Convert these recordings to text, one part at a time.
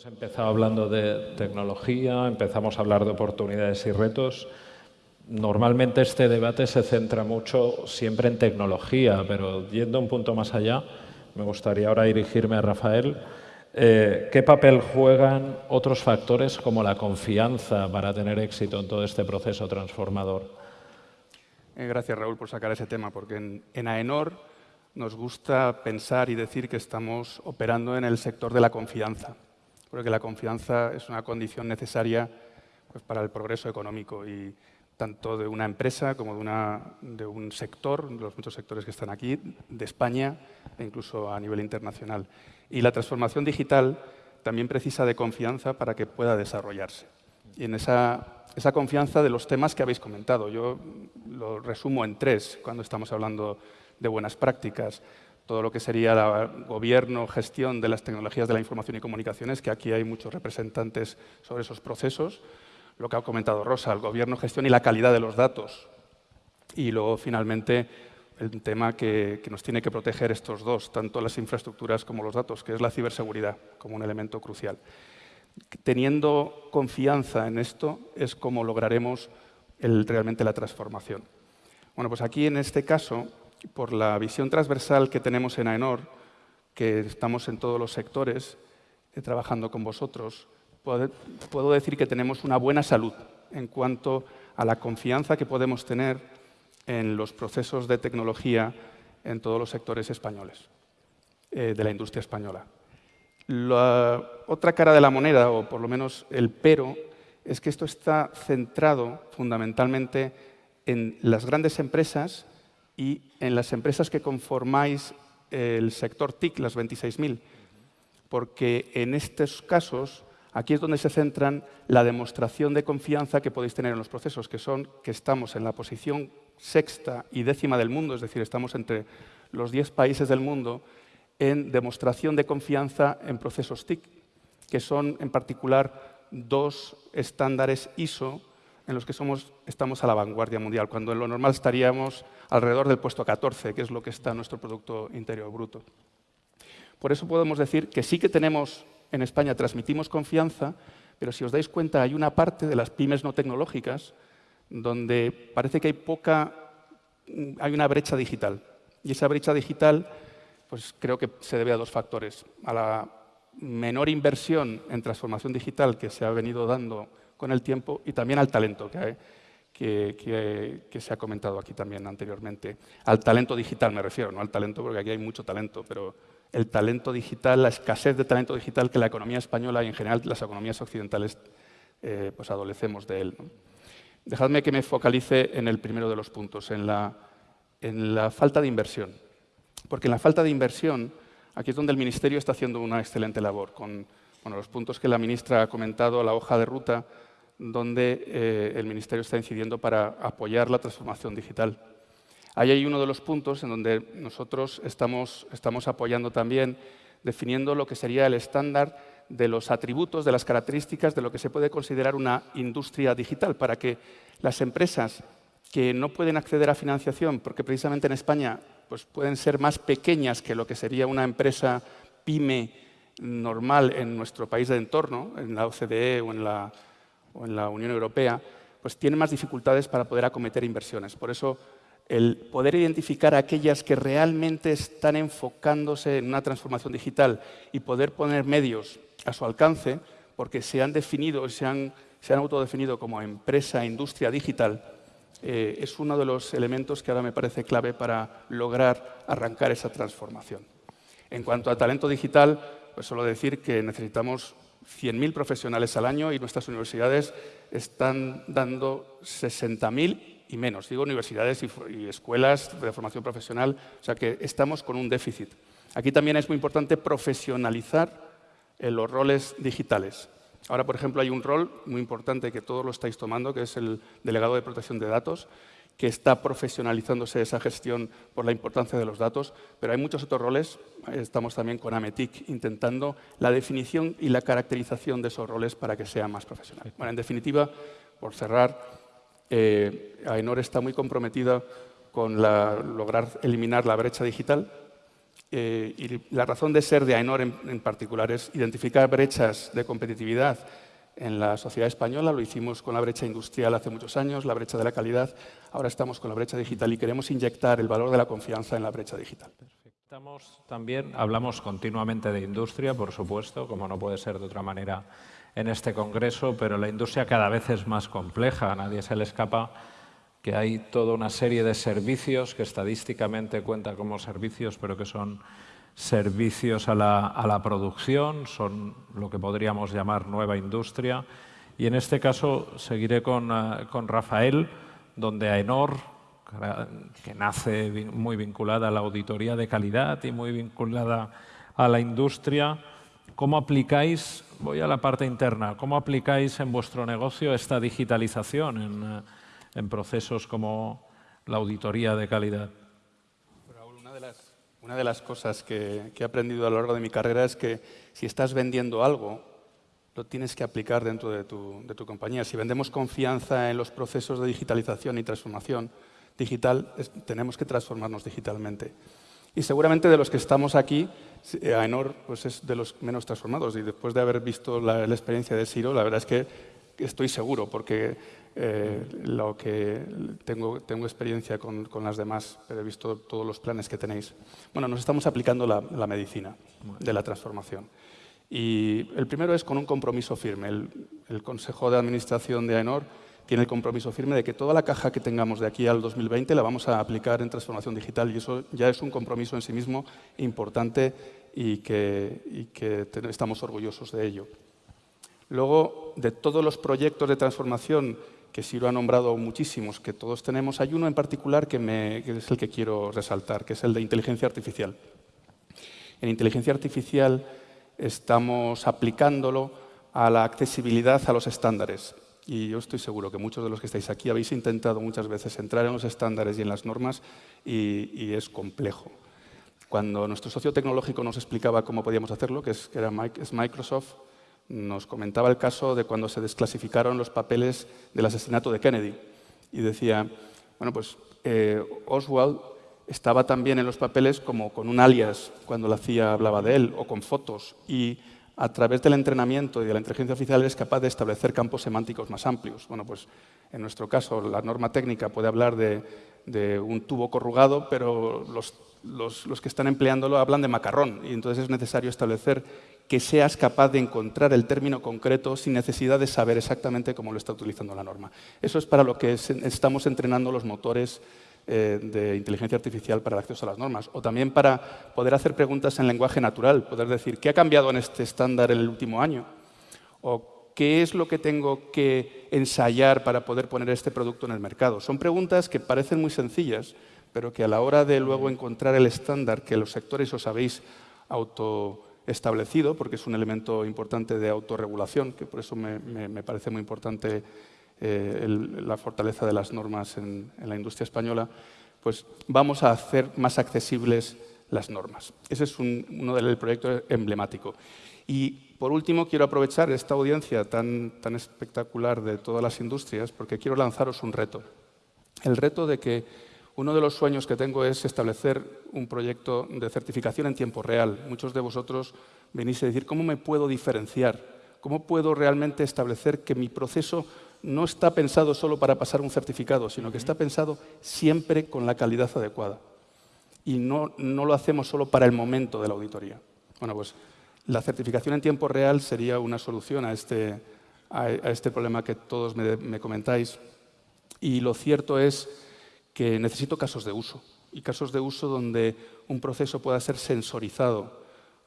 hemos empezado hablando de tecnología, empezamos a hablar de oportunidades y retos. Normalmente este debate se centra mucho siempre en tecnología, pero yendo un punto más allá, me gustaría ahora dirigirme a Rafael. Eh, ¿Qué papel juegan otros factores como la confianza para tener éxito en todo este proceso transformador? Eh, gracias, Raúl, por sacar ese tema, porque en, AENOR nos gusta pensar y decir que estamos operando en el sector de la confianza, porque la confianza es una condición necesaria pues, para el progreso económico y tanto de una empresa como de, una, de un sector, de los muchos sectores que están aquí, de España e incluso a nivel internacional. Y la transformación digital también precisa de confianza para que pueda desarrollarse. Y en esa, esa confianza de los temas que habéis comentado, yo lo resumo en tres cuando estamos hablando de buenas prácticas. Todo lo que sería el gobierno, gestión de las tecnologías de la información y comunicaciones, que aquí hay muchos representantes sobre esos procesos lo que ha comentado Rosa, el gobierno, gestión y la calidad de los datos. Y luego, finalmente, el tema que, nos tiene que proteger estos dos, tanto las infraestructuras como los datos, que es la ciberseguridad como un elemento crucial. Teniendo confianza en esto es como lograremos realmente la transformación. Bueno, pues aquí en este caso, por la visión transversal que tenemos en AENOR, que estamos en todos los sectores eh, trabajando con vosotros, puedo decir que tenemos una buena salud en cuanto a la confianza que podemos tener en los procesos de tecnología en todos los sectores españoles, eh, de la industria española. La otra cara de la moneda, o por lo menos el pero, es que esto está centrado fundamentalmente en las grandes empresas y en las empresas que conformáis el sector TIC, las 26.000, porque en estos casos Aquí es donde se centran la demostración de confianza que podéis tener en los procesos, que son que estamos en la posición sexta y décima del mundo, es decir, estamos entre los diez países del mundo en demostración de confianza en procesos TIC, que son en particular dos estándares ISO en los que somos, estamos a la vanguardia mundial, cuando en lo normal estaríamos alrededor del puesto 14, que es lo que está nuestro Producto Interior Bruto. Por eso podemos decir que sí que tenemos en España transmitimos confianza, pero si os dais cuenta hay una parte de las pymes no tecnológicas donde parece que hay poca, mm, hay una brecha digital. Y esa brecha digital, pues creo que se debe a dos factores. A la menor inversión en transformación digital que se ha venido dando con el tiempo y también al talento que, se ha comentado aquí también anteriormente. Al talento digital me refiero, no al talento porque aquí hay mucho talento, pero el talento digital, la escasez de talento digital que la economía española y en general las economías occidentales eh, pues adolecemos de él. Dejadme que me focalice en el primero de los puntos, en la, en la falta de inversión. Porque en la falta de inversión, aquí es donde el Ministerio está haciendo una excelente labor, con bueno, los puntos que la ministra ha comentado, la hoja de ruta, donde eh, el Ministerio está incidiendo para apoyar la transformación digital. Ahí hay uno de los puntos en donde nosotros estamos, estamos apoyando también, definiendo lo que sería el estándar de los atributos, de las características de lo que se puede considerar una industria digital, para que las empresas que no pueden acceder a financiación, porque precisamente en España pues pueden ser más pequeñas que lo que sería una empresa pyme normal en nuestro país de entorno, en la OCDE o en la, o en la Unión Europea, pues tienen más dificultades para poder acometer inversiones. Por eso el poder identificar aquellas que realmente están enfocándose en una transformación digital y poder poner medios a su alcance, porque se han definido, se han, se han autodefinido como empresa, industria digital, eh, es uno de los elementos que ahora me parece clave para lograr arrancar esa transformación. En cuanto a talento digital, pues solo decir que necesitamos 100.000 profesionales al año y nuestras universidades están dando 60.000 y menos. Digo universidades y, escuelas de formación profesional, o sea que estamos con un déficit. Aquí también es muy importante profesionalizar los roles digitales. Ahora, por ejemplo, hay un rol muy importante que todos lo estáis tomando, que es el delegado de protección de datos, que está profesionalizándose esa gestión por la importancia de los datos, pero hay muchos otros roles. Estamos también con Ametic intentando la definición y la caracterización de esos roles para que sea más profesional. Bueno, en definitiva, por cerrar, eh, AENOR está muy comprometida con lograr eliminar la brecha digital eh, y la razón de ser de AENOR en, particular es identificar brechas de competitividad en la sociedad española. Lo hicimos con la brecha industrial hace muchos años, la brecha de la calidad. Ahora estamos con la brecha digital y queremos inyectar el valor de la confianza en la brecha digital. También, hablamos continuamente de industria, por supuesto, como no puede ser de otra manera en este congreso, pero la industria cada vez es más compleja. A nadie se le escapa que hay toda una serie de servicios que estadísticamente cuentan como servicios, pero que son servicios a la, producción, son lo que podríamos llamar nueva industria. Y en este caso seguiré con, eh, con Rafael, donde AENOR, que nace muy vinculada a la auditoría de calidad y muy vinculada a la industria, ¿cómo aplicáis, voy a la parte interna, cómo aplicáis en vuestro negocio esta digitalización en, eh, en procesos como la auditoría de calidad? Raúl, una de las, una de las cosas que, he aprendido a lo largo de mi carrera es que si estás vendiendo algo, lo tienes que aplicar dentro de tu, de tu compañía. Si vendemos confianza en los procesos de digitalización y transformación digital, tenemos que transformarnos digitalmente. Y seguramente de los que estamos aquí, AENOR pues es de los menos transformados. Y después de haber visto la, la experiencia de Siro, la verdad es que estoy seguro, porque eh, lo que tengo, tengo experiencia con, con, las demás, pero he visto todos los planes que tenéis. Bueno, nos estamos aplicando la, la medicina de la transformación. Y el primero es con un compromiso firme. El, el, Consejo de Administración de AENOR tiene el compromiso firme de que toda la caja que tengamos de aquí al 2020 la vamos a aplicar en transformación digital y eso ya es un compromiso en sí mismo importante y que, y que estamos orgullosos de ello. Luego, de todos los proyectos de transformación que Siro ha nombrado muchísimos, que todos tenemos, hay uno en particular que, es el que quiero resaltar, que es el de inteligencia artificial. En inteligencia artificial estamos aplicándolo a la accesibilidad a los estándares. Y yo estoy seguro que muchos de los que estáis aquí habéis intentado muchas veces entrar en los estándares y en las normas y, es complejo. Cuando nuestro socio tecnológico nos explicaba cómo podíamos hacerlo, que es, era es Microsoft, nos comentaba el caso de cuando se desclasificaron los papeles del asesinato de Kennedy. Y decía, bueno, pues eh, Oswald estaba también en los papeles como con un alias cuando la CIA hablaba de él, o con fotos. Y a través del entrenamiento y de la inteligencia artificial es capaz de establecer campos semánticos más amplios. Bueno, pues en nuestro caso la norma técnica puede hablar de, un tubo corrugado, pero los, los, que están empleándolo hablan de macarrón. Y entonces es necesario establecer que seas capaz de encontrar el término concreto sin necesidad de saber exactamente cómo lo está utilizando la norma. Eso es para lo que estamos entrenando los motores eh, de inteligencia artificial para el acceso a las normas. O también para poder hacer preguntas en lenguaje natural, poder decir, ¿qué ha cambiado en este estándar en el último año? O ¿qué es lo que tengo que ensayar para poder poner este producto en el mercado? Son preguntas que parecen muy sencillas, pero que a la hora de luego encontrar el estándar que los sectores os habéis auto establecido, porque es un elemento importante de autorregulación, que por eso me, parece muy importante eh, la fortaleza de las normas en, la industria española, pues vamos a hacer más accesibles las normas. Ese es uno del proyecto emblemático. Y por último, quiero aprovechar esta audiencia tan, tan espectacular de todas las industrias porque quiero lanzaros un reto. El reto de que uno de los sueños que tengo es establecer un proyecto de certificación en tiempo real. Muchos de vosotros venís a decir, ¿cómo me puedo diferenciar? ¿Cómo puedo realmente establecer que mi proceso no está pensado solo para pasar un certificado, sino que está pensado siempre con la calidad adecuada? Y no, lo hacemos solo para el momento de la auditoría. Bueno, pues la certificación en tiempo real sería una solución a este, este problema que todos me comentáis. Y lo cierto es que necesito casos de uso y casos de uso donde un proceso pueda ser sensorizado,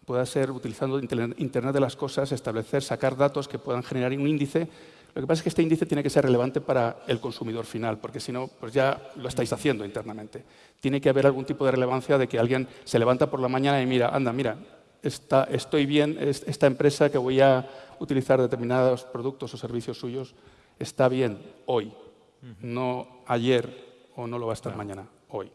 pueda ser utilizando Internet de las cosas, establecer, sacar datos que puedan generar un índice. Lo que pasa es que este índice tiene que ser relevante para el consumidor final, porque si no, pues ya lo estáis haciendo internamente. Tiene que haber algún tipo de relevancia de que alguien se levanta por la mañana y mira, anda, mira, está, estoy bien, esta empresa que voy a utilizar determinados productos o servicios suyos está bien hoy, no ayer o no lo va a estar mañana, hoy.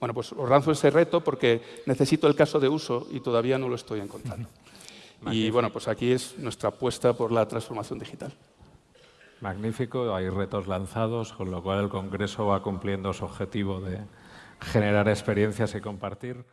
Bueno, pues os lanzo ese reto porque necesito el caso de uso y todavía no lo estoy encontrando. y bueno, pues aquí es nuestra apuesta por la transformación digital. Magnífico, hay retos lanzados, con lo cual el Congreso va cumpliendo su objetivo de generar experiencias y compartir.